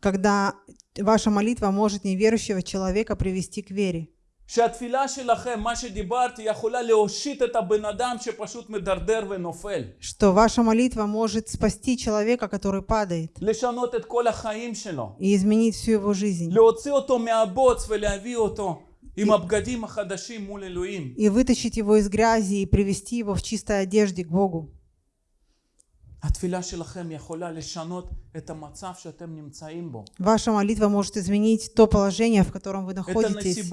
Когда ваша молитва может неверующего человека привести к вере. שהתפילה שלכם, מה שדיברתי, יכולה להושיט את הבן אדם שפשוט מדרדר ונופל. Что ваша молитва может спасти человека, который падает, לשנות את כל החיים שלו. и изменить всю его жизнь. להוציא אותו מהבוץ ולהביא אותו עם הבגדים החדשים מול אלוהים. И вытащить его из грязи и привести его в чистой одежде к Богу. Ваша молитва может изменить то положение, в котором вы находитесь,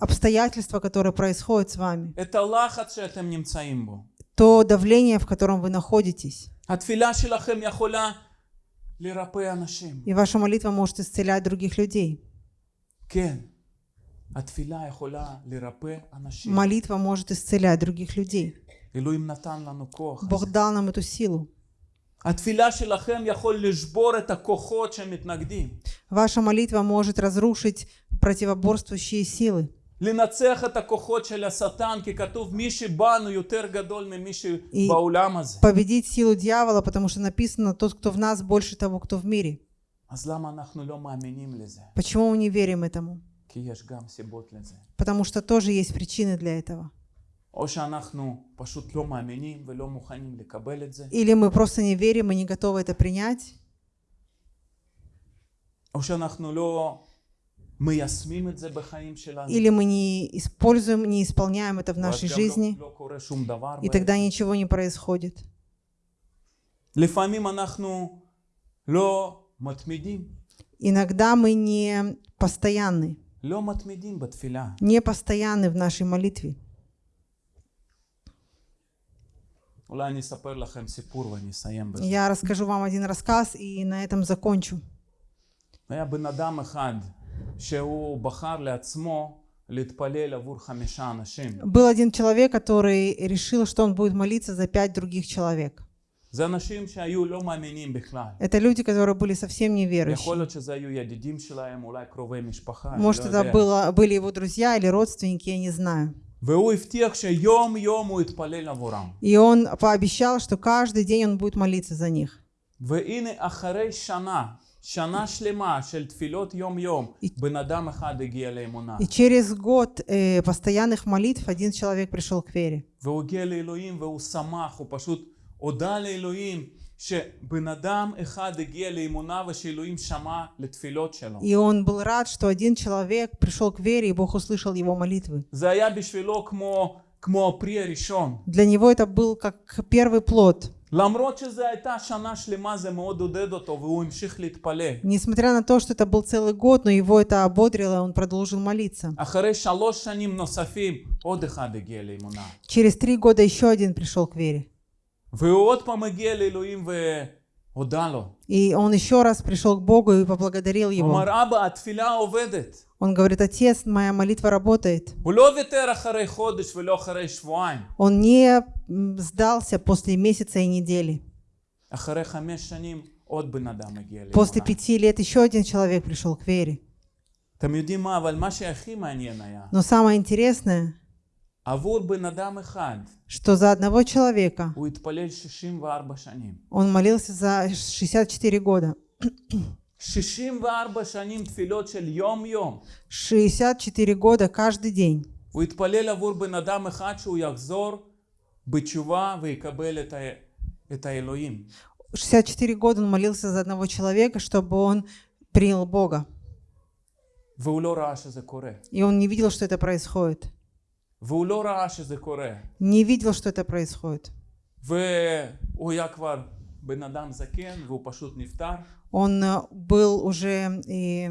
обстоятельства, которые происходят с вами, то давление, в котором вы находитесь. И ваша молитва может исцелять других людей. Молитва может исцелять других людей. אלוהים נתן לנו כוח. Бог הזה. дал нам эту силу. התפילה שלכם יכול לשבור את הכוחות שמתנגדים. Ваша молитва может разрушить противоборствующие силы. לנצח את הכוחות של השטן, כי כתוב מי שבנו יותר גדול ממי שבעולם הזה. Победить силу дьявола, потому что написано, тот, кто в нас, больше того, кто в мире. אז למה אנחנו לא מאמינים לזה? Почему мы не верим этому? כי יש גם סיבות לזה. Потому что тоже есть причины для этого. Или мы просто не верим и не готовы это принять. Или мы не используем, не исполняем это в нашей жизни, и тогда ничего не происходит. Иногда мы не постоянны, не постоянны в нашей молитве. Я расскажу вам один рассказ и на этом закончу. Был один человек, который решил, что он будет молиться за пять других человек. Это люди, которые были совсем неверующие. Может, это было, были его друзья или родственники, я не знаю. והוא הבטיח שיום יום הוא יתפלל עבורם. И он пообещал, что каждый день он будет молиться за них. והנה אחרי שנה, שנה שלמה של תפילות יום יום, בן אדם אחד הגיע לאמונה. И через год э, постоянных молитв один человек пришел к вере. והוא הגיע לאלוהים והוא שמח, הוא פשוט הודה לאלוהים שבן אדם אחד הגיע לאמונה ושאלוהים שמע לתפילות שלו. И он был рад, что один человек пришел к вере, и Бог услышал его молитвы. זה היה בשבילו כמו, כמו הפרי הראשון. Для него это был как первый плод. למרות שזו הייתה שנה שלמה זה מאוד עודד אותו והוא המשיך להתפלל. Несмотря на то, что это был целый год, но его это ободрило, и он продолжил молиться. אחרי שלוש שנים נוספים עוד אחד הגיע לאמונה. Через три года еще один пришел к вере. И он еще раз пришел к Богу и поблагодарил его. Он говорит, отец, моя молитва работает. Он не сдался после месяца и недели. После пяти лет еще один человек пришел к вере. Но самое интересное, что за одного человека הוא התפלל 64 שנים. он молился за 64 года. 64 שנים תפילות של יום יום. 64 года каждый день. הוא התפלל עבור בן אדם אחד שהוא יחזור בתשובה ויקבל את, ה... את האלוהים. 64 года он молился за одного человека, чтобы он принял Бога. והוא לא ראה שזה קורה. И он не видел, что это происходит. Не видел, что это происходит. Он э, был уже и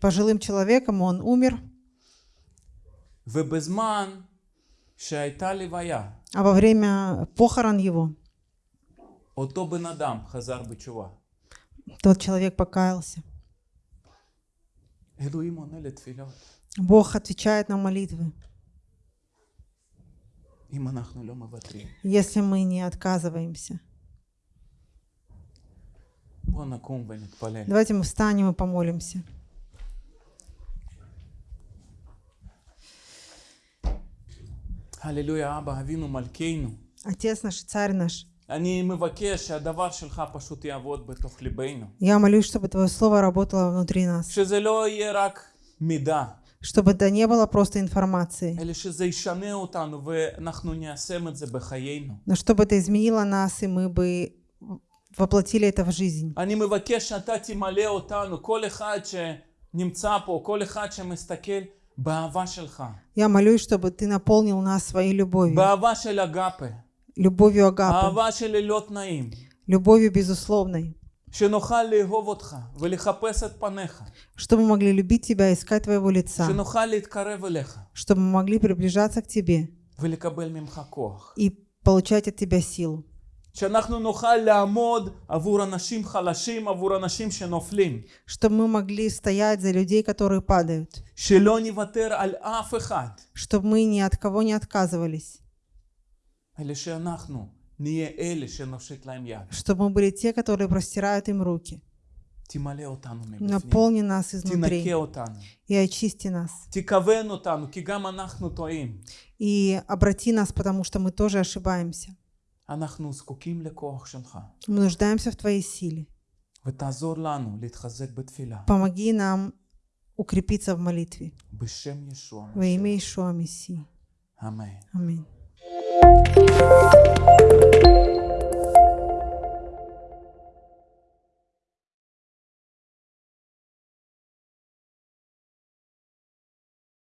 пожилым человеком, он умер. А во время похорон его тот человек покаялся. Бог отвечает на молитвы если мы не отказываемся. Давайте мы встанем и помолимся. Аллилуйя, Аба, Авину, Малькейну. Отец наш, Царь наш. Я молюсь, чтобы Твое Слово работало внутри нас чтобы это не было просто информацией. Но чтобы это изменило нас, и мы бы воплотили это в жизнь. Я молюсь, чтобы ты наполнил нас своей любовью. Любовью агапы. Любовью безусловной שנוכל לאהוב אותך ולחפש את פניך, чтобы мы могли любить Тебя, искать Твоего лица, שנוכל להתקרב אליך чтобы мы могли приближаться к Тебе ולקבל ממך כוח. и получать от Тебя силу, שאנחנו נוכל לעמוד עבור אנשים חלשים, עבור אנשים שנופלים. чтобы мы могли стоять за людей, которые падают, שלא נוותר על אף אחד, чтобы мы ни от кого не отказывались, אלא שאנחנו Чтобы мы были те, которые простирают им руки. Наполни нас изнутри и очисти нас. И обрати нас, потому что мы тоже ошибаемся. Мы нуждаемся в Твоей силе. Помоги нам укрепиться в молитве. Во имя Ишуа Мессии. Аминь. Música